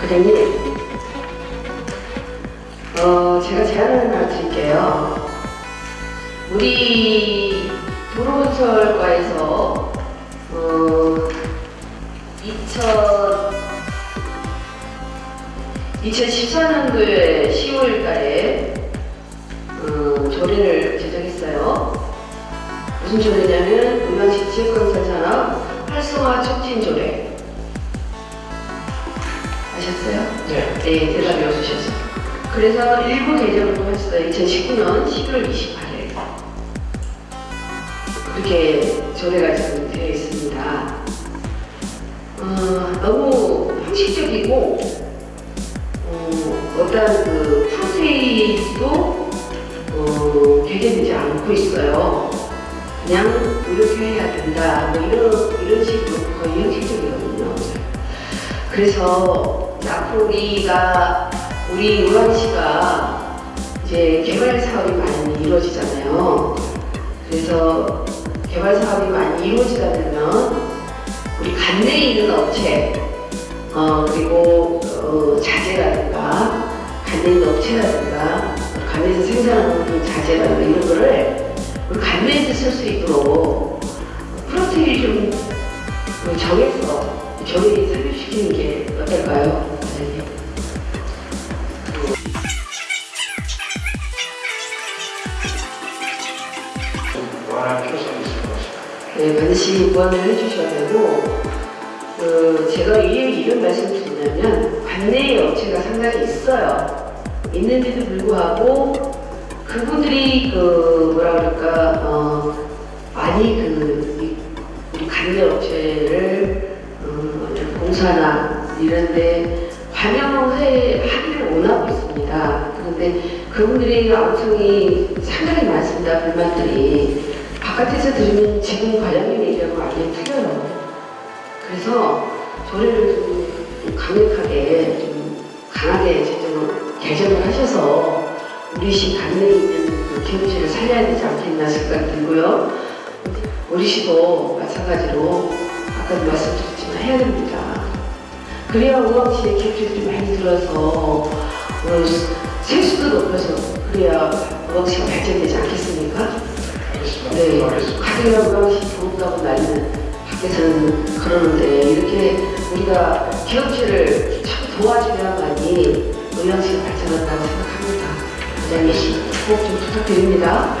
부장님, 어, 제가 제안을 하나 드릴게요. 우리 도로건설과에서 어, 2000, 2014년도에 10월달에 어, 조례를 제정했어요. 무슨 조례냐면 음양시 지역건설 산업 활성화 촉진 조례. 네. 네, 대답이 없으셔서. 그래서 개정을 또 했어요. 2019년 11월 28일. 그렇게 조례가 지금 되어 있습니다. 어, 너무 형식적이고, 어, 어떤 그 프로세이도 어, 개개되지 않고 있어요. 그냥 이렇게 해야 된다. 뭐 이런, 이런 식으로 거의 형식적이거든요. 그래서 앞으로 우리가 우리 우왕시가 이제 개발 사업이 많이 이루어지잖아요. 그래서 개발 사업이 많이 이루어지다 보면 우리 관내에 있는 업체 어, 그리고 어, 자재라든가 관내에 있는 업체라든가 관내에서 생산하는 그 자재라든가 이런 거를 우리 관내에서 쓸 수 있도록 프로테일 좀그 정해서 저희 삽입시키는 게 어떨까요? 네, 반드시 보완을 해주셔야 되고, 그 제가 왜 이런 말씀을 드리냐면, 관내에 업체가 상당히 있어요. 있는데도 불구하고, 그분들이 그, 뭐라 그럴까, 어, 많이 그, 이- 관내 업체를, 어, 공사나 이런데 반영해, 하기를 원하고 있습니다. 그런데 그분들이 암송이 상당히 많습니다. 불만들이. 바깥에서 들으면 지금 과장님 얘기하고 완전히 틀려요. 그래서 조례를 좀 강력하게 좀 강하게 개정을 하셔서 우리 시 관내에 있는 그 기업체를 살려야 되지 않겠나 생각 들고요. 우리 시도 마찬가지로 아까도 말씀드렸지만 해야 됩니다. 그래야 우왕시에 기업체들이 많이 들어서 어, 세수도 높여서 그래야 우왕시가 발전되지 않겠습니까? 네. 가게가 우왕시 부럽다고 난리는 밖에서는 그러는데 이렇게 우리가 기업체를 참 도와줘야만이 우왕시가 발전한다고 생각합니다. 부장님 꼭 좀 부탁드립니다.